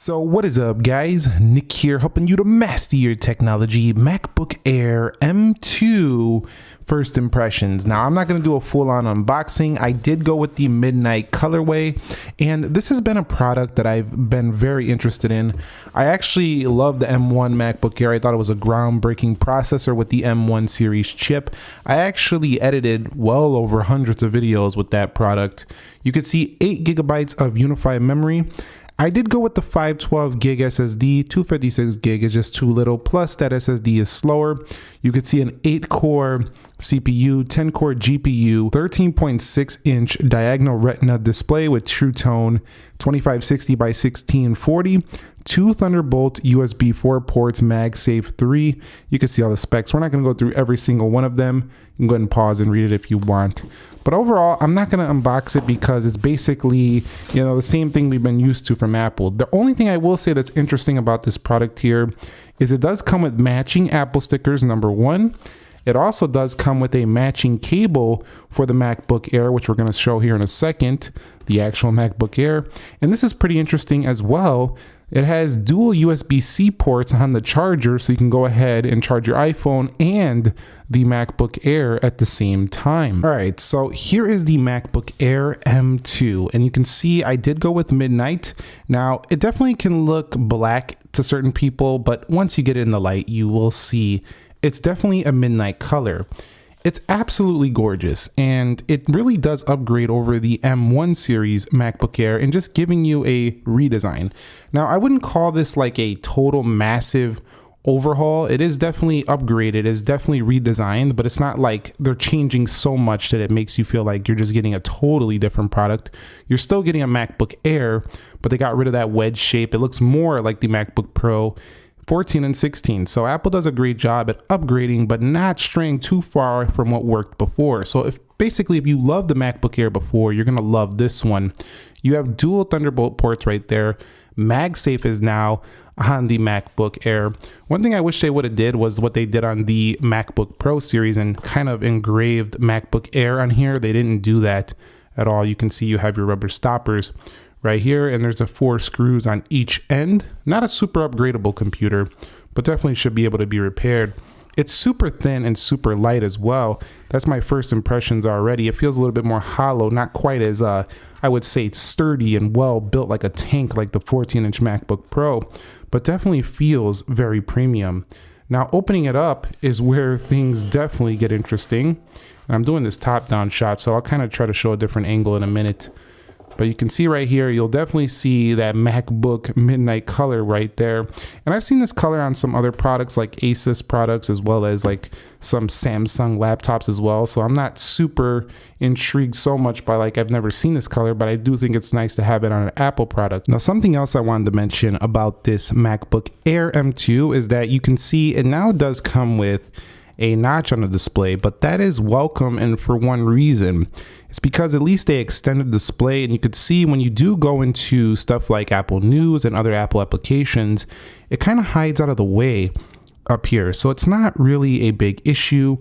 So what is up guys, Nick here helping you to master your technology, MacBook Air M2 first impressions. Now I'm not going to do a full-on unboxing, I did go with the Midnight colorway and this has been a product that I've been very interested in. I actually love the M1 MacBook Air, I thought it was a groundbreaking processor with the M1 series chip. I actually edited well over hundreds of videos with that product. You can see 8 gigabytes of unified memory I did go with the 512 gig SSD, 256 gig is just too little, plus that SSD is slower. You could see an 8 core CPU, 10 core GPU, 13.6 inch diagonal retina display with True Tone, 2560 by 1640, two Thunderbolt USB 4 ports, MagSafe 3. You can see all the specs. We're not going to go through every single one of them. You can go ahead and pause and read it if you want. But overall, I'm not going to unbox it because it's basically, you know, the same thing we've been used to from Apple. The only thing I will say that's interesting about this product here is it does come with matching Apple stickers, number one. It also does come with a matching cable for the MacBook Air, which we're going to show here in a second, the actual MacBook Air. And this is pretty interesting as well it has dual USB-C ports on the charger so you can go ahead and charge your iPhone and the MacBook Air at the same time. All right, so here is the MacBook Air M2 and you can see I did go with Midnight. Now, it definitely can look black to certain people, but once you get in the light, you will see it's definitely a midnight color. It's absolutely gorgeous and it really does upgrade over the M1 series MacBook Air and just giving you a redesign. Now, I wouldn't call this like a total massive overhaul. It is definitely upgraded, it's definitely redesigned, but it's not like they're changing so much that it makes you feel like you're just getting a totally different product. You're still getting a MacBook Air, but they got rid of that wedge shape. It looks more like the MacBook Pro 14 and 16. So Apple does a great job at upgrading, but not straying too far from what worked before. So if basically if you love the MacBook Air before, you're gonna love this one. You have dual Thunderbolt ports right there. MagSafe is now on the MacBook Air. One thing I wish they would have did was what they did on the MacBook Pro series and kind of engraved MacBook Air on here. They didn't do that at all. You can see you have your rubber stoppers right here and there's the four screws on each end. Not a super upgradable computer, but definitely should be able to be repaired. It's super thin and super light as well. That's my first impressions already. It feels a little bit more hollow, not quite as, uh, I would say, sturdy and well built like a tank like the 14 inch MacBook Pro, but definitely feels very premium. Now, opening it up is where things definitely get interesting. And I'm doing this top down shot, so I'll kind of try to show a different angle in a minute. But you can see right here, you'll definitely see that MacBook midnight color right there. And I've seen this color on some other products like Asus products as well as like some Samsung laptops as well. So I'm not super intrigued so much by like I've never seen this color, but I do think it's nice to have it on an Apple product. Now something else I wanted to mention about this MacBook Air M2 is that you can see it now does come with a notch on the display, but that is welcome and for one reason. It's because at least they extended the display and you could see when you do go into stuff like Apple News and other Apple applications, it kind of hides out of the way up here. So it's not really a big issue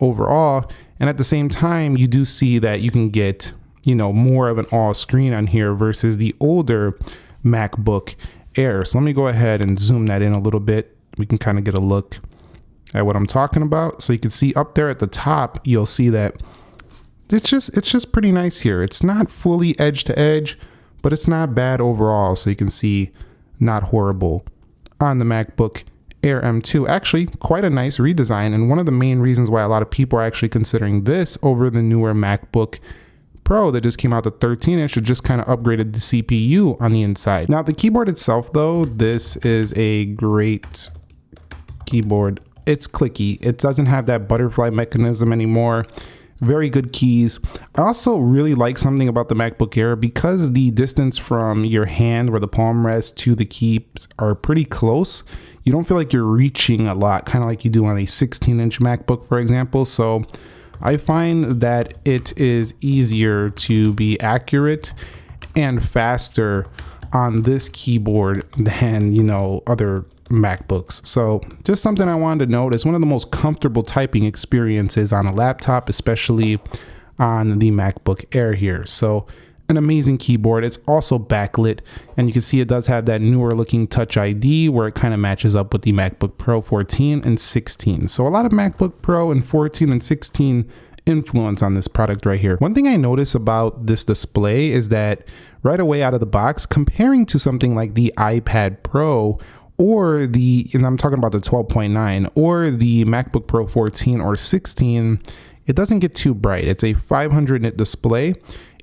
overall. And at the same time, you do see that you can get, you know, more of an all screen on here versus the older MacBook Air. So let me go ahead and zoom that in a little bit. We can kind of get a look at what I'm talking about. So you can see up there at the top, you'll see that it's just it's just pretty nice here. It's not fully edge to edge, but it's not bad overall. So you can see not horrible on the MacBook Air M2. Actually, quite a nice redesign and one of the main reasons why a lot of people are actually considering this over the newer MacBook Pro that just came out the 13 inch it just kind of upgraded the CPU on the inside. Now the keyboard itself though, this is a great keyboard. It's clicky. It doesn't have that butterfly mechanism anymore very good keys. I also really like something about the MacBook Air because the distance from your hand where the palm rests to the keys are pretty close. You don't feel like you're reaching a lot, kind of like you do on a 16 inch MacBook, for example. So I find that it is easier to be accurate and faster on this keyboard than, you know, other MacBooks. So just something I wanted to note is one of the most comfortable typing experiences on a laptop, especially on the MacBook Air here. So an amazing keyboard. It's also backlit and you can see it does have that newer looking touch ID where it kind of matches up with the MacBook Pro 14 and 16. So a lot of MacBook Pro and 14 and 16 influence on this product right here. One thing I notice about this display is that right away out of the box, comparing to something like the iPad Pro or the, and I'm talking about the 12.9 or the MacBook Pro 14 or 16, it doesn't get too bright. It's a 500 nit display.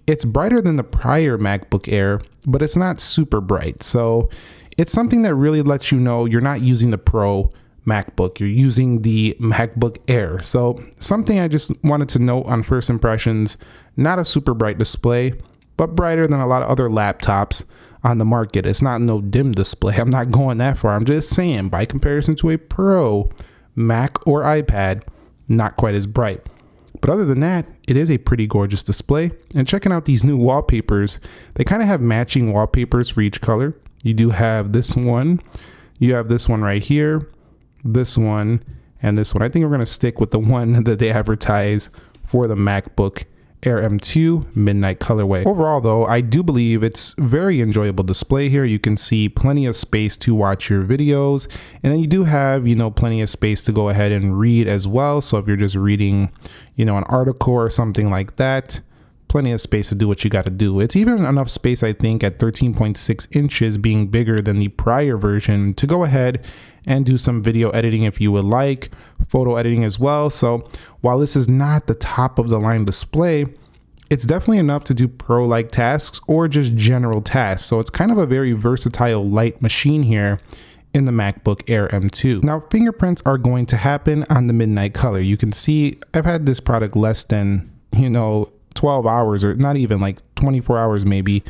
It's brighter than the prior MacBook Air, but it's not super bright. So it's something that really lets you know you're not using the Pro MacBook, you're using the MacBook Air. So something I just wanted to note on first impressions, not a super bright display, but brighter than a lot of other laptops on the market. It's not no dim display. I'm not going that far. I'm just saying by comparison to a Pro Mac or iPad, not quite as bright. But other than that, it is a pretty gorgeous display. And checking out these new wallpapers, they kind of have matching wallpapers for each color. You do have this one, you have this one right here, this one, and this one. I think we're gonna stick with the one that they advertise for the MacBook Air M2 Midnight colorway. Overall though, I do believe it's very enjoyable display here. You can see plenty of space to watch your videos and then you do have, you know, plenty of space to go ahead and read as well. So if you're just reading, you know, an article or something like that, plenty of space to do what you got to do. It's even enough space, I think, at 13.6 inches being bigger than the prior version to go ahead and do some video editing if you would like, photo editing as well. So while this is not the top of the line display, it's definitely enough to do pro like tasks or just general tasks. So it's kind of a very versatile light machine here in the MacBook Air M2. Now fingerprints are going to happen on the midnight color. You can see I've had this product less than, you know, 12 hours or not even like 24 hours maybe.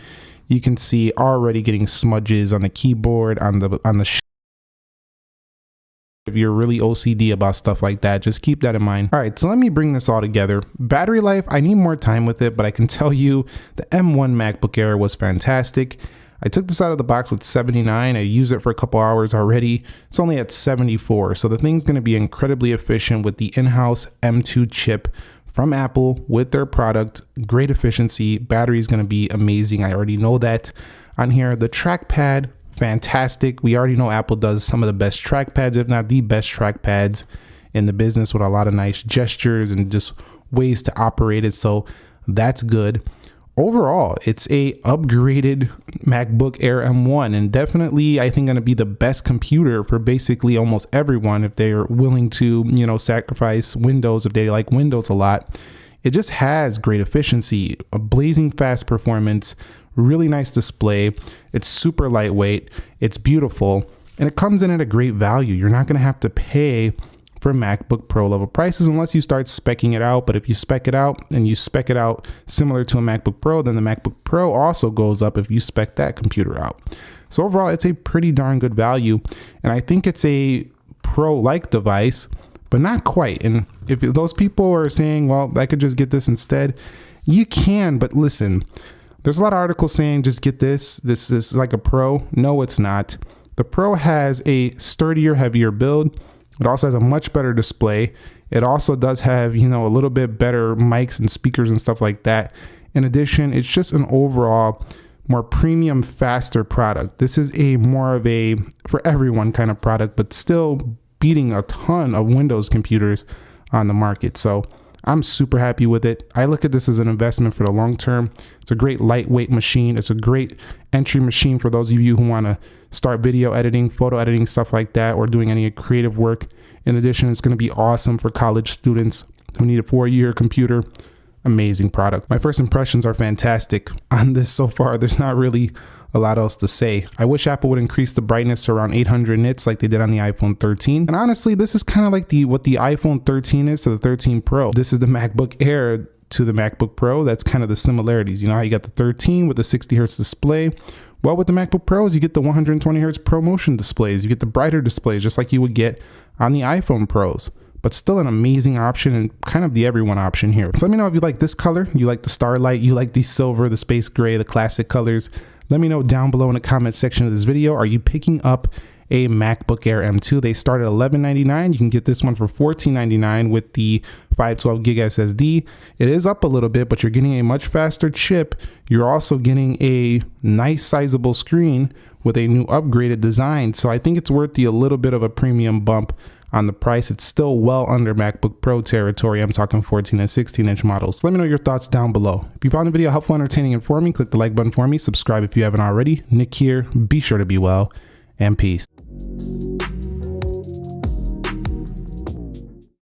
You can see already getting smudges on the keyboard, on the on the if you're really OCD about stuff like that, just keep that in mind. All right, so let me bring this all together. Battery life, I need more time with it, but I can tell you the M1 MacBook Air was fantastic. I took this out of the box with 79. I used it for a couple hours already. It's only at 74. So the thing's going to be incredibly efficient with the in-house M2 chip from Apple with their product. Great efficiency. Battery is going to be amazing. I already know that. On here, the trackpad fantastic. We already know Apple does some of the best trackpads, if not the best trackpads in the business with a lot of nice gestures and just ways to operate it. So that's good. Overall, it's a upgraded MacBook Air M1 and definitely I think going to be the best computer for basically almost everyone if they're willing to, you know, sacrifice Windows if they like Windows a lot. It just has great efficiency, a blazing fast performance, really nice display. It's super lightweight, it's beautiful, and it comes in at a great value. You're not going to have to pay for MacBook Pro level prices unless you start specking it out. But if you spec it out and you spec it out similar to a MacBook Pro, then the MacBook Pro also goes up if you spec that computer out. So overall, it's a pretty darn good value. And I think it's a Pro like device, but not quite. And if those people are saying, well, I could just get this instead, you can, but listen, there's a lot of articles saying just get this. This is like a Pro. No, it's not. The Pro has a sturdier, heavier build. It also has a much better display. It also does have, you know, a little bit better mics and speakers and stuff like that. In addition, it's just an overall more premium, faster product. This is a more of a for everyone kind of product, but still beating a ton of Windows computers on the market. So I'm super happy with it. I look at this as an investment for the long term. It's a great lightweight machine. It's a great entry machine for those of you who want to start video editing, photo editing, stuff like that, or doing any creative work. In addition, it's going to be awesome for college students who need a four year computer. Amazing product. My first impressions are fantastic on this so far. There's not really a lot else to say. I wish Apple would increase the brightness to around 800 nits like they did on the iPhone 13. And honestly, this is kind of like the what the iPhone 13 is to the 13 Pro. This is the MacBook Air to the MacBook Pro. That's kind of the similarities. You know how you got the 13 with the 60 hertz display. Well, with the MacBook Pros, you get the 120 hertz ProMotion displays. You get the brighter displays, just like you would get on the iPhone Pros but still an amazing option and kind of the everyone option here. So let me know if you like this color, you like the starlight, you like the silver, the space gray, the classic colors. Let me know down below in the comment section of this video, are you picking up a MacBook Air M2. They start at $11.99. You can get this one for $14.99 with the 512 gig SSD. It is up a little bit, but you're getting a much faster chip. You're also getting a nice sizable screen with a new upgraded design. So I think it's worth the a little bit of a premium bump on the price. It's still well under MacBook Pro territory. I'm talking 14 and 16 inch models. Let me know your thoughts down below. If you found the video helpful, entertaining, and informing, click the like button for me. Subscribe if you haven't already. Nick here. Be sure to be well and peace. Thank you